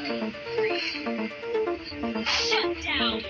Shut down.